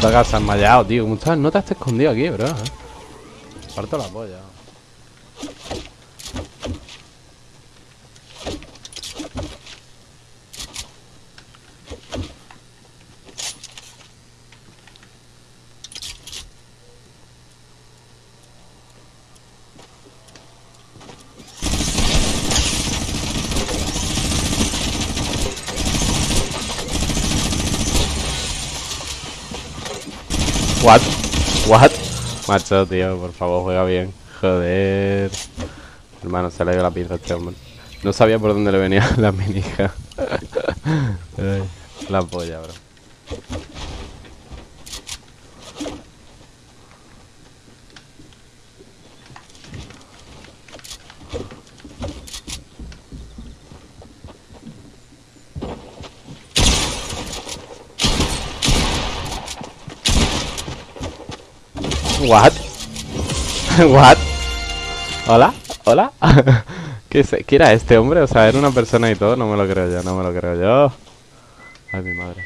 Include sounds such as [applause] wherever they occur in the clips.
puta casa enmayado, tío. ¿Cómo estás? No te has escondido aquí, bro. ¿eh? Parto la polla. What? What? Macho, tío, por favor, juega bien. Joder. Hermano, se le dio la pinza a este hombre. No sabía por dónde le venía [laughs] la minija. [laughs] La polla, bro. What? [laughs] What? Hola, hola. [laughs] ¿Qué, es- ¿Qué era este hombre? O sea, era una persona y todo. No me lo creo yo, no me lo creo yo. Ay, mi madre.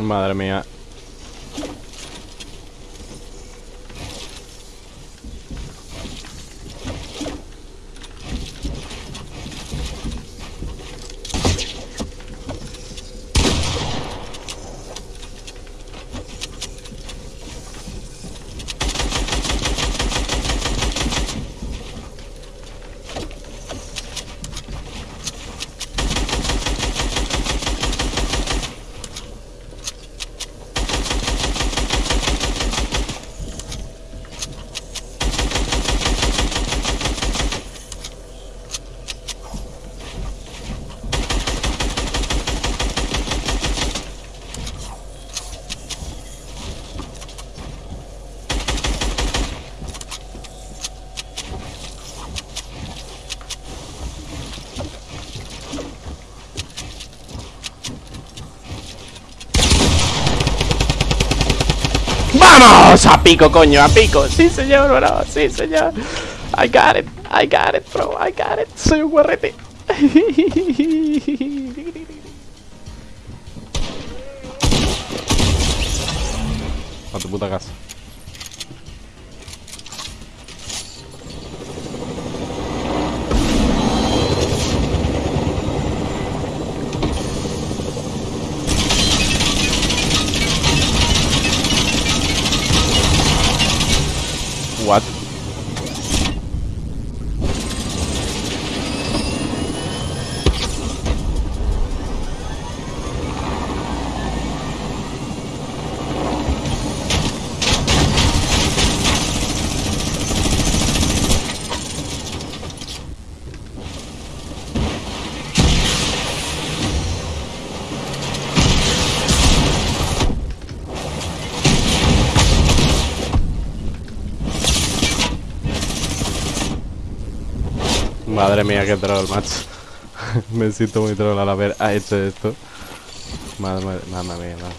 Madre mía. ¡Vamos! A pico, coño, a pico. Sí, señor, bro. Sí, señor. I got it. I got it, bro. I got it. Soy un guarrete. A tu puta casa. What? Madre mía, qué troll, macho. [laughs] Me siento muy troll al haber ha hecho esto. Madre, madre mía, madre.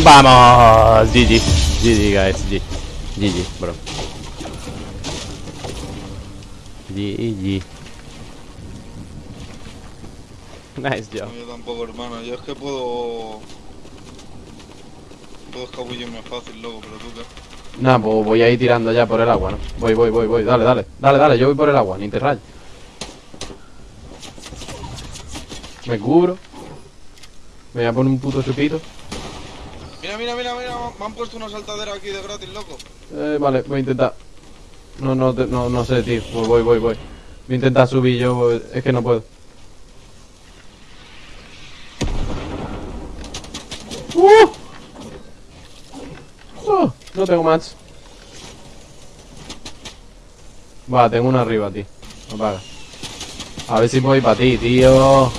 ¡Vamos! GG. GG, guys. G. GG, bro. GG. [laughs] Nice job. No, yo tampoco, hermano. Yo es que puedo. Puedo escabullirme fácil, loco, pero tú qué. Nada, pues voy a ir tirando ya por el agua, ¿no? Voy, voy, voy, voy. Dale, dale. Dale, dale. Yo voy por el agua, ni te rayes. Me cubro. Me voy a poner un puto chupito. Mira, mira, mira, mira. Me han puesto una saltadera aquí de gratis, loco. Eh, vale, voy a intentar. No, no, no, no sé, tío. Voy, voy, voy, voy. Voy a intentar subir yo, voy- es que no puedo. ¡Uh! ¡Uh! No tengo más. Va, tengo uno arriba, tío. Apaga. A ver si ir para ti. Tío,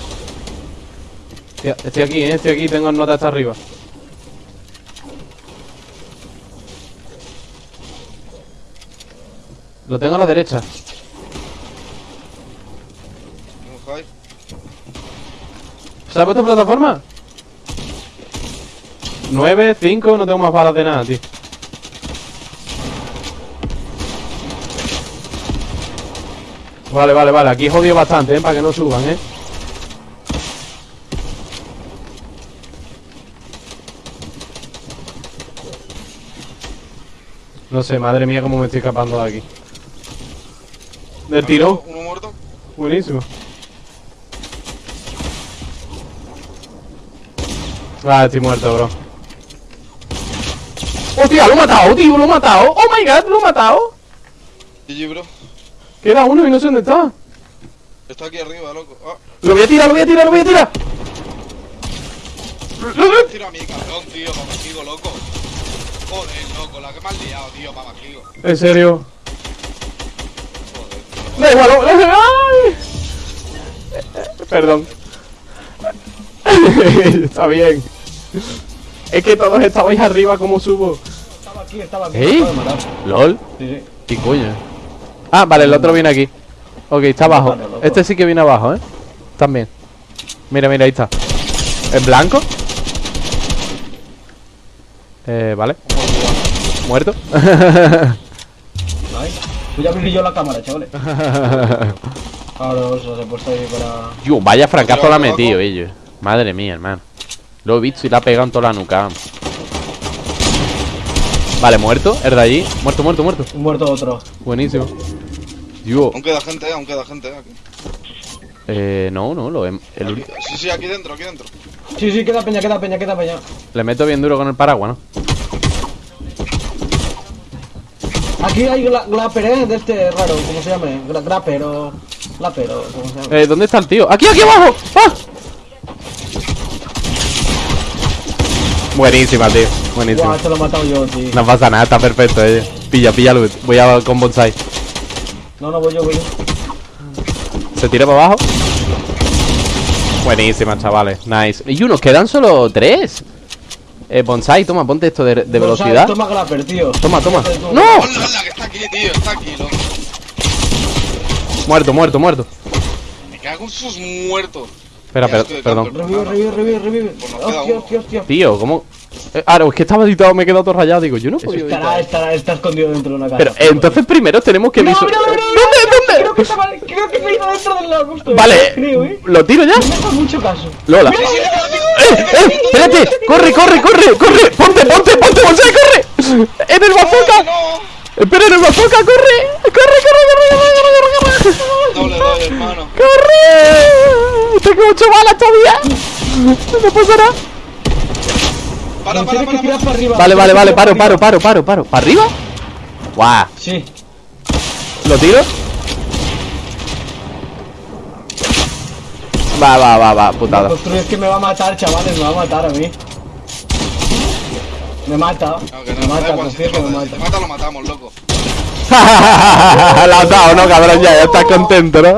Estoy aquí, eh, estoy aquí, tengo nota hasta arriba. Lo tengo a la derecha. Un high. ¿Se ha puesto plataforma? 9, 5, no tengo más balas de nada, tío. Vale, vale, vale, aquí he jodido bastante, ¿eh? Para que no suban, ¿eh? No sé, madre mía, cómo me estoy escapando de aquí. Del tirón. Uno muerto. Buenísimo. Ah, estoy muerto, bro. ¡Hostia, lo he matado, tío! ¡Lo he matado! ¡Oh, my God! ¡Lo he matado! GG, bro. Queda uno y no sé dónde está. Está aquí arriba, loco. Ah, Lo voy a tirar, lo voy a tirar, lo voy a tirar. tira a mi cabrón, tío, para Majigo, loco. Joder, loco, la que me has liado, tío, Majigo. En serio. [laughs] Perdón. [laughs] Está bien. Es que todos estabais arriba, ¿cómo subo? Estaba aquí, estaba aquí. ¿Eh? ¿LOL? Sí, sí. ¿Qué coño? Ah, vale, el otro viene aquí. Ok, está abajo. Este sí que viene abajo, ¿eh? También. Mira, mira, ahí está. ¿En blanco? Eh, vale. Muerto. [laughs] Voy a abrir yo la cámara, chavales. Ahora os he puesto ahí para. Yo, vaya fracaso la ha metido ellos. Madre mía, hermano. Lo he visto y la ha pegado en toda la nuca. Vale, muerto. El de allí. Muerto, muerto, muerto. Un muerto otro. Buenísimo. Yo. Aún queda gente, eh, aún queda gente, eh, aquí. Eh, no, no, lo he- el Sí, sí, aquí dentro, aquí dentro. Sí, sí, queda peña, queda peña, queda peña. Le meto bien duro con el paraguas, ¿no? Aquí hay gla glapper, eh, de este raro, ¿cómo se llama? Gra grapper o. Glapper o. ¿Cómo se llama? Eh, ¿dónde está el tío? ¡Aquí, aquí abajo! ¡Ah! Buenísima, tío. Buenísima. Guau, te lo he matado yo, tío. No pasa nada, está perfecto, eh. Pilla, pilla loot. Voy a con bonsai. No, no, voy yo, voy yo. Se tira para abajo. Buenísima, chavales. Nice. Y unos quedan solo tres. Eh, bonsai, toma, ponte esto de, de No, velocidad. Toma grapper, tío. Toma, toma. ¡No! ¡Hola, hola, que está aquí, tío! Está aquí, loco. Muerto, muerto, muerto. Me cago en sus muertos. Espera, per- perdón. Revive, revive, revive, revive. Hostia, hostia, hostia. Tío, ¿cómo? Eh, ah, no, es que estaba editado, me he quedado todo rayado. Digo, yo no puedo Estará, estará, está escondido dentro de una casa. Pero eh, entonces primero tenemos que No, visu- no, no, no, no, ¿Dónde? Creo ¿Dónde? que, estaba, creo que me iba dentro del lado justo. Vale, Creo, eh. ¿lo tiro ya? No me hagas mucho caso. Lola. ¡Eh, eh! ¡Corre, corre, corre! ¡Corre! ¡Ponte, ponte, ponte! ¡Bonsai, corre! ¡En el bazooka! No, ¡Espera, en el bazooka! ¡Corre! ¡Corre, corre, corre, corre, corre, corre! no le doy, hermano. ¡Corre! ¡Tengo ocho balas todavía! ¡No pasa nada! Para, para, para, para. para arriba. Vale, vale, vale, paro, paro, paro, paro, paro. ¿Para arriba? ¡Guau! Sí. ¿Lo tiro? Va, va, va, va, putada. construyes que me va a matar, chavales, me va a matar a mí. Me mata. No, que no, me mata, confío que me mata, si te mata. mata, lo matamos, loco. [laughs] La has dado, ¿no, cabrón? Ya, ya estás contento, ¿no?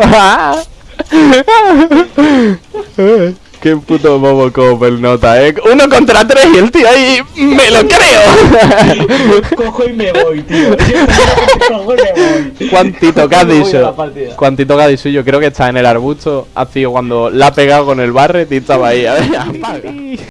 [laughs] Qué puto bobo Copel nota, eh. Uno contra tres y el tío ahí me lo creo. [laughs] Cojo y me voy, tío. [laughs] Cojo y me voy. Cuantito que la dicho. Cuantito que has dicho. Yo creo que está en el arbusto. Ha sido cuando la ha pegado con el barret y estaba ahí. A ver, [laughs] apaga.